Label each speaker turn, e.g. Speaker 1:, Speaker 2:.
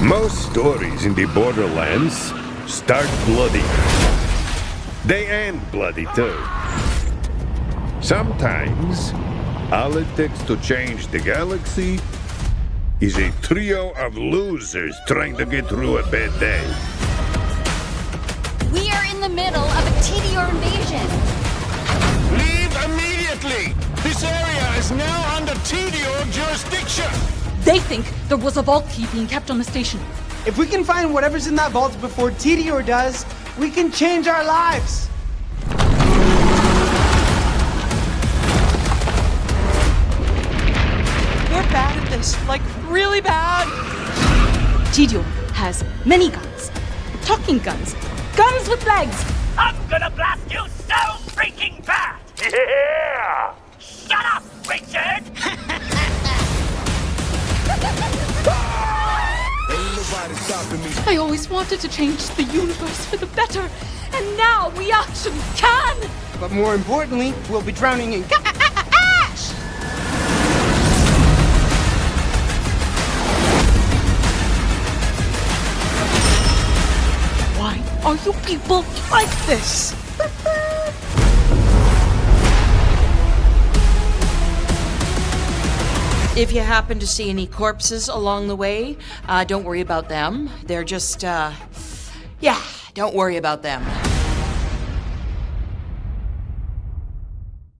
Speaker 1: Most stories in the Borderlands start bloody. They end bloody too. Sometimes, all it takes to change the galaxy is a trio of losers trying to get through a bad day.
Speaker 2: We are in the middle of a Tediore invasion.
Speaker 3: Leave immediately! This area is now under Tediore jurisdiction!
Speaker 4: They think there was a vault key being kept on the station.
Speaker 5: If we can find whatever's in that vault before Tediore does, we can change our lives.
Speaker 4: We're bad at this, like really bad. Tediore has many guns, talking guns, guns with legs.
Speaker 6: I'm gonna blast you so freaking bad!
Speaker 4: I always wanted to change the universe for the better, and now we actually can!
Speaker 5: But more importantly, we'll be drowning in cash.
Speaker 4: Why are you people like this?
Speaker 7: If you happen to see any corpses along the way, uh, don't worry about them. They're just, uh, yeah, don't worry about them.